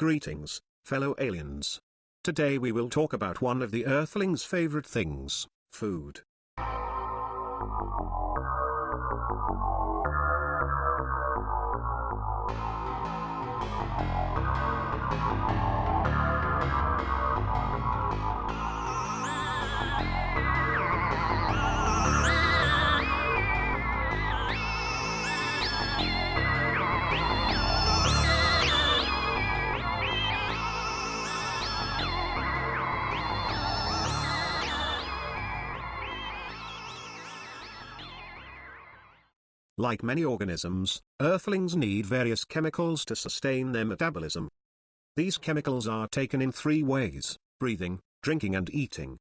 Greetings, fellow aliens. Today we will talk about one of the Earthlings' favorite things, food. Like many organisms, earthlings need various chemicals to sustain their metabolism. These chemicals are taken in three ways, breathing, drinking and eating.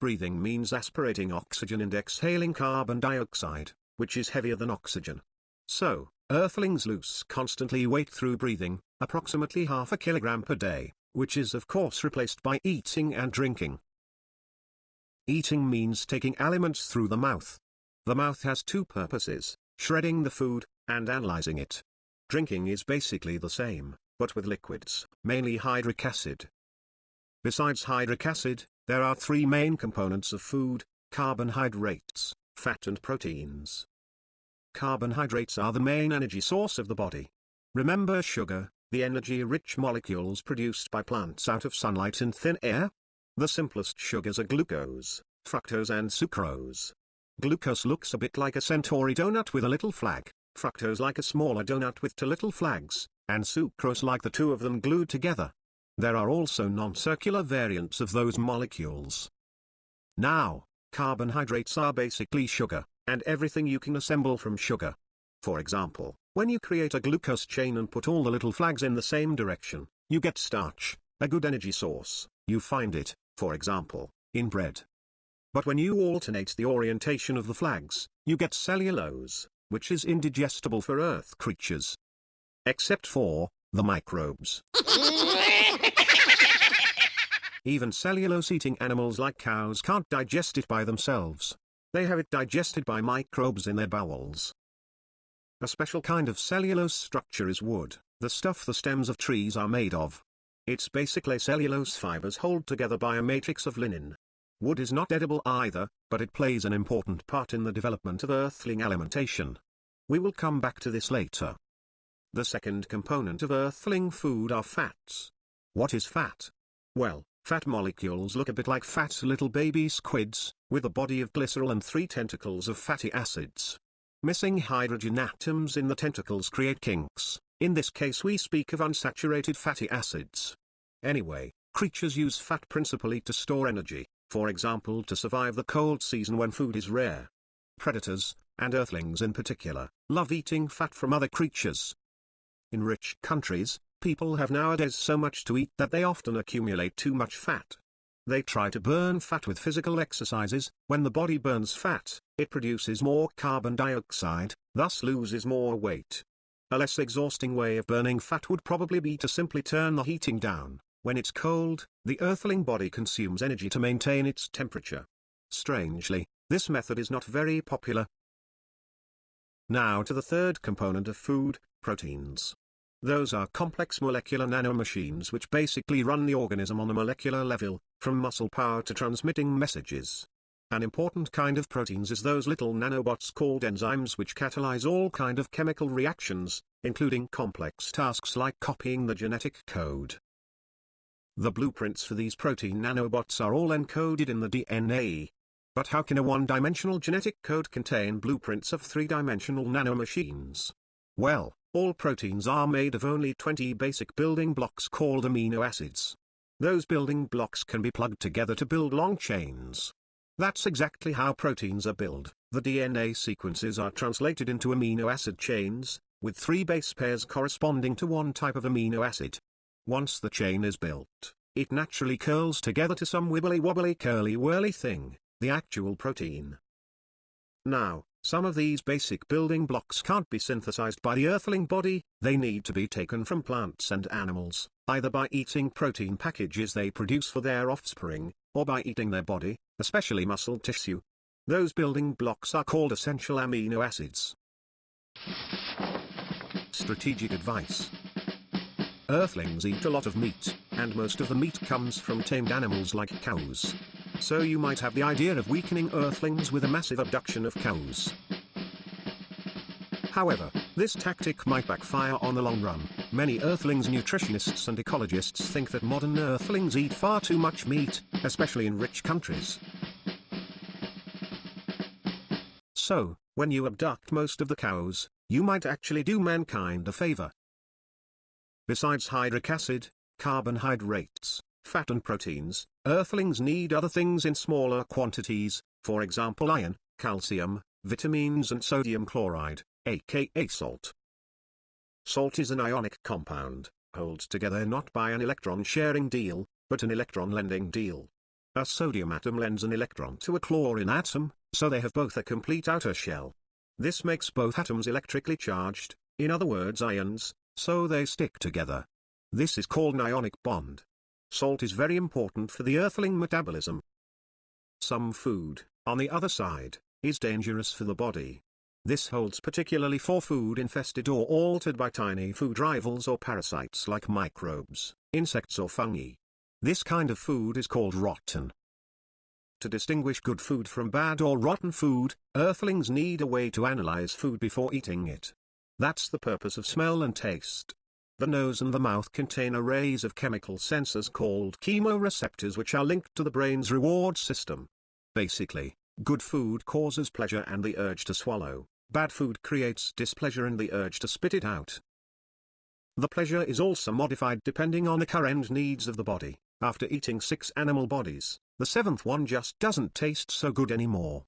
Breathing means aspirating oxygen and exhaling carbon dioxide, which is heavier than oxygen. So, earthlings lose constantly weight through breathing, approximately half a kilogram per day, which is of course replaced by eating and drinking. Eating means taking aliments through the mouth, the mouth has two purposes, shredding the food, and analyzing it. Drinking is basically the same, but with liquids, mainly hydric acid. Besides hydric acid, there are three main components of food, carbohydrates, fat and proteins. Carbohydrates are the main energy source of the body. Remember sugar, the energy-rich molecules produced by plants out of sunlight and thin air? The simplest sugars are glucose, fructose and sucrose. Glucose looks a bit like a centauri donut with a little flag, fructose like a smaller donut with two little flags, and sucrose like the two of them glued together. There are also non-circular variants of those molecules. Now, carbohydrates are basically sugar, and everything you can assemble from sugar. For example, when you create a glucose chain and put all the little flags in the same direction, you get starch, a good energy source. You find it, for example, in bread. But when you alternate the orientation of the flags, you get cellulose, which is indigestible for earth creatures. Except for, the microbes. Even cellulose-eating animals like cows can't digest it by themselves. They have it digested by microbes in their bowels. A special kind of cellulose structure is wood, the stuff the stems of trees are made of. It's basically cellulose fibers hold together by a matrix of lignin. Wood is not edible either, but it plays an important part in the development of earthling alimentation. We will come back to this later. The second component of earthling food are fats. What is fat? Well, fat molecules look a bit like fat little baby squids, with a body of glycerol and three tentacles of fatty acids. Missing hydrogen atoms in the tentacles create kinks, in this case we speak of unsaturated fatty acids. Anyway, creatures use fat principally to store energy for example to survive the cold season when food is rare. Predators, and earthlings in particular, love eating fat from other creatures. In rich countries, people have nowadays so much to eat that they often accumulate too much fat. They try to burn fat with physical exercises, when the body burns fat, it produces more carbon dioxide, thus loses more weight. A less exhausting way of burning fat would probably be to simply turn the heating down, when it's cold, the earthling body consumes energy to maintain its temperature. Strangely, this method is not very popular. Now to the third component of food, proteins. Those are complex molecular nanomachines which basically run the organism on a molecular level, from muscle power to transmitting messages. An important kind of proteins is those little nanobots called enzymes which catalyze all kind of chemical reactions, including complex tasks like copying the genetic code. The blueprints for these protein nanobots are all encoded in the DNA. But how can a one-dimensional genetic code contain blueprints of three-dimensional nanomachines? Well, all proteins are made of only 20 basic building blocks called amino acids. Those building blocks can be plugged together to build long chains. That's exactly how proteins are built. The DNA sequences are translated into amino acid chains, with three base pairs corresponding to one type of amino acid. Once the chain is built, it naturally curls together to some wibbly-wobbly curly-whirly thing, the actual protein. Now, some of these basic building blocks can't be synthesized by the earthling body, they need to be taken from plants and animals, either by eating protein packages they produce for their offspring, or by eating their body, especially muscle tissue. Those building blocks are called essential amino acids. Strategic advice Earthlings eat a lot of meat, and most of the meat comes from tamed animals like cows. So you might have the idea of weakening Earthlings with a massive abduction of cows. However, this tactic might backfire on the long run. Many Earthlings nutritionists and ecologists think that modern Earthlings eat far too much meat, especially in rich countries. So, when you abduct most of the cows, you might actually do mankind a favor. Besides hydric acid, carbohydrates, fat and proteins, Earthlings need other things in smaller quantities, for example iron, calcium, vitamins and sodium chloride aka salt. Salt is an ionic compound, holds together not by an electron-sharing deal, but an electron-lending deal. A sodium atom lends an electron to a chlorine atom, so they have both a complete outer shell. This makes both atoms electrically charged, in other words ions, so they stick together. This is called an ionic bond. Salt is very important for the earthling metabolism. Some food, on the other side, is dangerous for the body. This holds particularly for food infested or altered by tiny food rivals or parasites like microbes, insects or fungi. This kind of food is called rotten. To distinguish good food from bad or rotten food, earthlings need a way to analyze food before eating it. That's the purpose of smell and taste. The nose and the mouth contain arrays of chemical sensors called chemoreceptors which are linked to the brain's reward system. Basically, good food causes pleasure and the urge to swallow. Bad food creates displeasure and the urge to spit it out. The pleasure is also modified depending on the current needs of the body. After eating six animal bodies, the seventh one just doesn't taste so good anymore.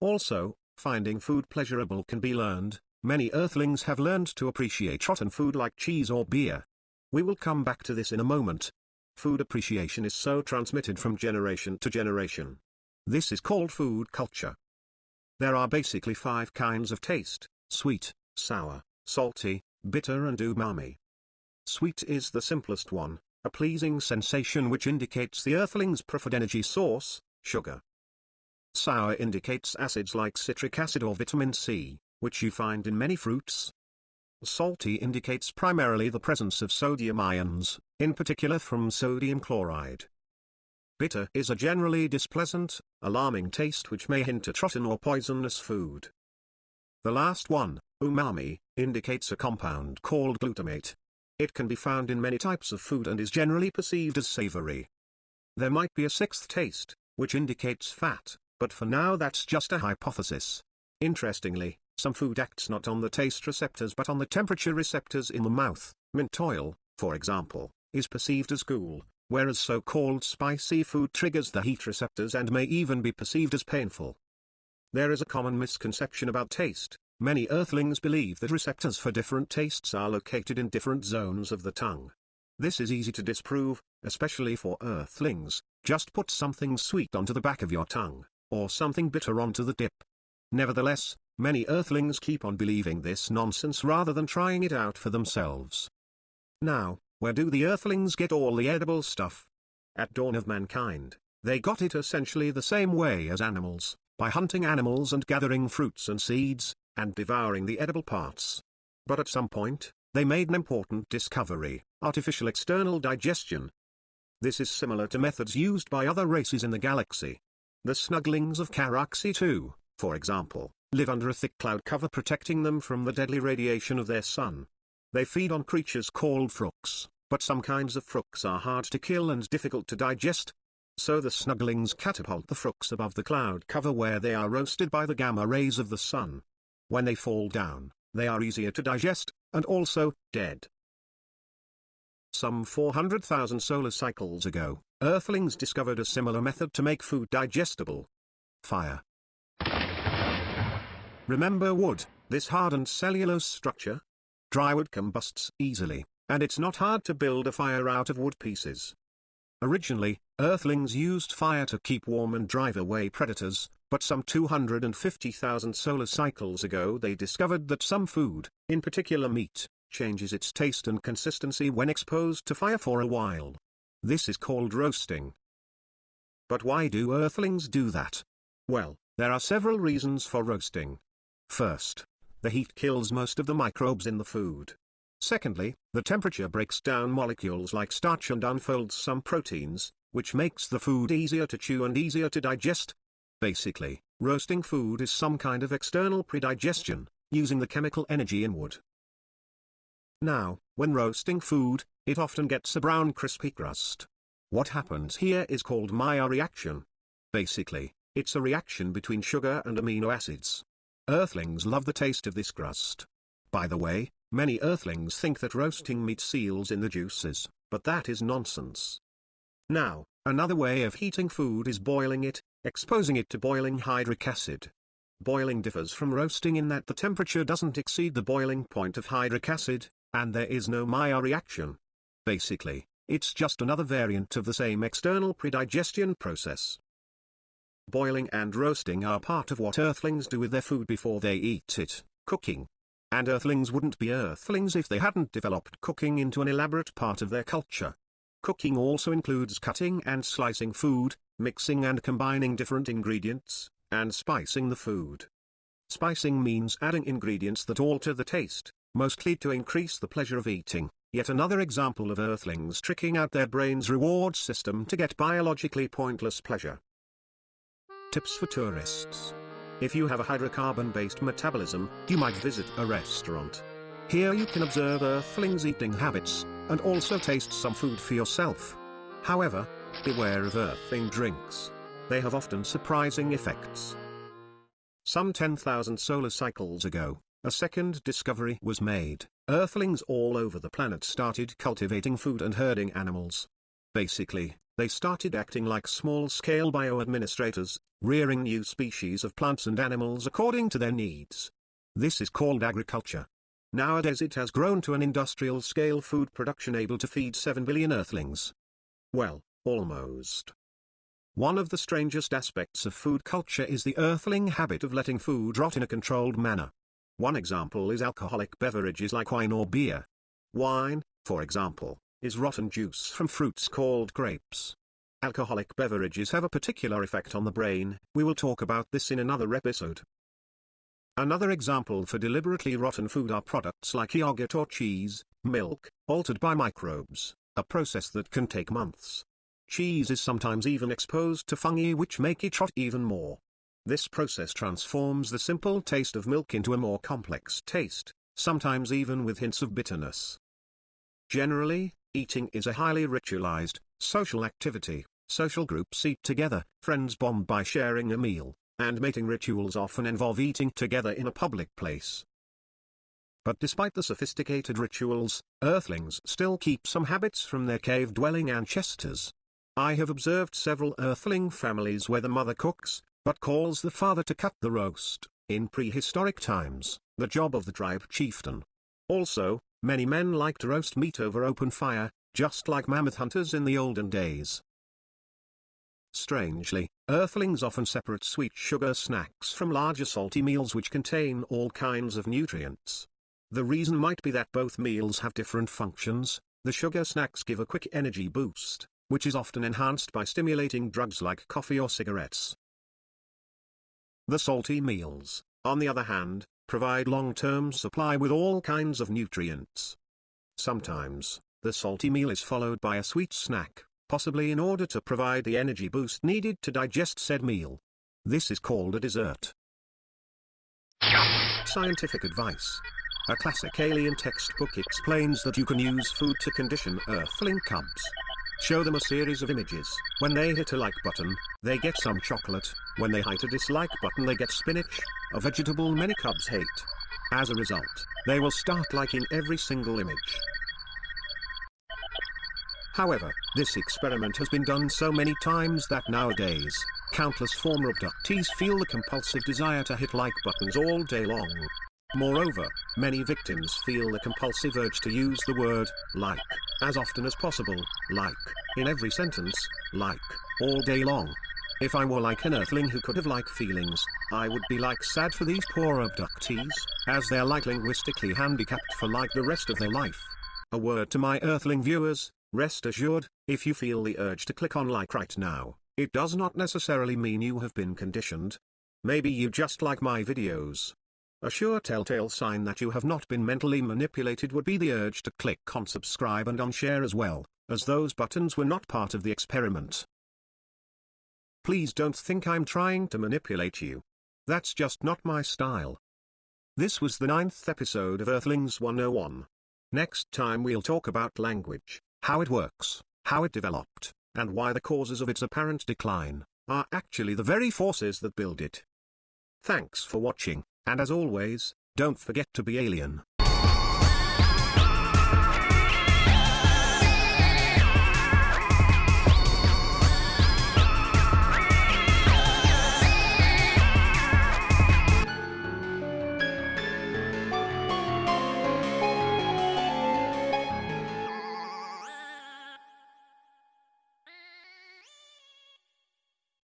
Also, finding food pleasurable can be learned. Many earthlings have learned to appreciate rotten food like cheese or beer. We will come back to this in a moment. Food appreciation is so transmitted from generation to generation. This is called food culture. There are basically five kinds of taste, sweet, sour, salty, bitter and umami. Sweet is the simplest one, a pleasing sensation which indicates the earthling's preferred energy source, sugar. Sour indicates acids like citric acid or vitamin C, which you find in many fruits. Salty indicates primarily the presence of sodium ions, in particular from sodium chloride. Bitter is a generally displeasant, alarming taste which may hint at rotten or poisonous food. The last one, umami, indicates a compound called glutamate. It can be found in many types of food and is generally perceived as savory. There might be a sixth taste, which indicates fat, but for now that's just a hypothesis. Interestingly, some food acts not on the taste receptors but on the temperature receptors in the mouth. Mint oil, for example, is perceived as cool, whereas so-called spicy food triggers the heat receptors and may even be perceived as painful. There is a common misconception about taste. Many earthlings believe that receptors for different tastes are located in different zones of the tongue. This is easy to disprove, especially for earthlings. Just put something sweet onto the back of your tongue, or something bitter onto the tip. Nevertheless, many earthlings keep on believing this nonsense rather than trying it out for themselves. Now, where do the earthlings get all the edible stuff? At dawn of mankind, they got it essentially the same way as animals, by hunting animals and gathering fruits and seeds, and devouring the edible parts. But at some point, they made an important discovery, artificial external digestion. This is similar to methods used by other races in the galaxy. The snuglings of Caraxi too, for example, live under a thick cloud cover protecting them from the deadly radiation of their sun. They feed on creatures called frooks, but some kinds of frooks are hard to kill and difficult to digest. So the snugglings catapult the frooks above the cloud cover where they are roasted by the gamma rays of the sun. When they fall down, they are easier to digest, and also, dead. Some 400,000 solar cycles ago, Earthlings discovered a similar method to make food digestible. Fire. Remember wood, this hardened cellulose structure? Dry wood combusts easily, and it's not hard to build a fire out of wood pieces. Originally, Earthlings used fire to keep warm and drive away predators, but some 250,000 solar cycles ago they discovered that some food, in particular meat, changes its taste and consistency when exposed to fire for a while. This is called roasting. But why do Earthlings do that? Well, there are several reasons for roasting. First, the heat kills most of the microbes in the food. Secondly, the temperature breaks down molecules like starch and unfolds some proteins, which makes the food easier to chew and easier to digest. Basically, roasting food is some kind of external predigestion, using the chemical energy in wood. Now, when roasting food, it often gets a brown crispy crust. What happens here is called Maillard reaction. Basically, it's a reaction between sugar and amino acids. Earthlings love the taste of this crust. By the way, many earthlings think that roasting meat seals in the juices, but that is nonsense. Now, another way of heating food is boiling it, exposing it to boiling hydric acid. Boiling differs from roasting in that the temperature doesn't exceed the boiling point of hydric acid, and there is no Maillard reaction. Basically, it's just another variant of the same external predigestion process. Boiling and roasting are part of what earthlings do with their food before they eat it, cooking. And earthlings wouldn't be earthlings if they hadn't developed cooking into an elaborate part of their culture. Cooking also includes cutting and slicing food, mixing and combining different ingredients, and spicing the food. Spicing means adding ingredients that alter the taste, mostly to increase the pleasure of eating. Yet another example of earthlings tricking out their brain's reward system to get biologically pointless pleasure. Tips for tourists. If you have a hydrocarbon-based metabolism, you might visit a restaurant. Here you can observe earthlings' eating habits, and also taste some food for yourself. However, beware of earthling drinks. They have often surprising effects. Some 10,000 solar cycles ago, a second discovery was made. Earthlings all over the planet started cultivating food and herding animals. Basically, they started acting like small-scale bio-administrators, rearing new species of plants and animals according to their needs. This is called agriculture. Nowadays it has grown to an industrial-scale food production able to feed 7 billion earthlings. Well, almost. One of the strangest aspects of food culture is the earthling habit of letting food rot in a controlled manner. One example is alcoholic beverages like wine or beer. Wine, for example, is rotten juice from fruits called grapes. Alcoholic beverages have a particular effect on the brain, we will talk about this in another episode. Another example for deliberately rotten food are products like yogurt or cheese, milk, altered by microbes, a process that can take months. Cheese is sometimes even exposed to fungi which make it rot even more. This process transforms the simple taste of milk into a more complex taste, sometimes even with hints of bitterness. Generally, eating is a highly ritualized, social activity. Social groups eat together, friends bond by sharing a meal, and mating rituals often involve eating together in a public place. But despite the sophisticated rituals, earthlings still keep some habits from their cave-dwelling ancestors. I have observed several earthling families where the mother cooks, but calls the father to cut the roast, in prehistoric times, the job of the tribe chieftain. Also, many men like to roast meat over open fire, just like mammoth hunters in the olden days. Strangely, earthlings often separate sweet sugar snacks from larger salty meals which contain all kinds of nutrients. The reason might be that both meals have different functions, the sugar snacks give a quick energy boost, which is often enhanced by stimulating drugs like coffee or cigarettes. The salty meals, on the other hand, provide long-term supply with all kinds of nutrients. Sometimes, the salty meal is followed by a sweet snack, possibly in order to provide the energy boost needed to digest said meal. This is called a dessert. Scientific advice. A classic alien textbook explains that you can use food to condition earthling cubs. Show them a series of images. When they hit a like button, they get some chocolate. When they hit a dislike button they get spinach, a vegetable many cubs hate. As a result, they will start liking every single image. However, this experiment has been done so many times that nowadays, countless former abductees feel the compulsive desire to hit like buttons all day long. Moreover, many victims feel the compulsive urge to use the word, like, as often as possible, like, in every sentence, like, all day long. If I were like an earthling who could have like feelings, I would be like sad for these poor abductees, as they're like linguistically handicapped for like the rest of their life. A word to my earthling viewers, rest assured, if you feel the urge to click on like right now, it does not necessarily mean you have been conditioned. Maybe you just like my videos. A sure telltale sign that you have not been mentally manipulated would be the urge to click on subscribe and on share as well, as those buttons were not part of the experiment. Please don't think I'm trying to manipulate you. That's just not my style. This was the ninth episode of Earthlings 101. Next time we'll talk about language, how it works, how it developed, and why the causes of its apparent decline are actually the very forces that build it. Thanks for watching, and as always, don't forget to be alien.